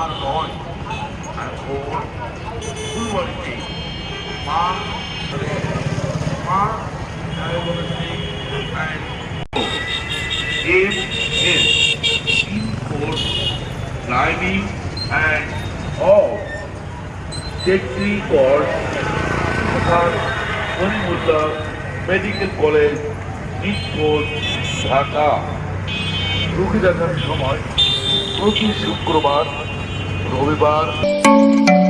মা নয় আর বোন দুই বাড়িতে মা মা M S in four climbing and all safety course Manimutta Medical College, Nishpur, Dhaka রুগী দেখার সময় প্রতি শুক্রবার रविवार।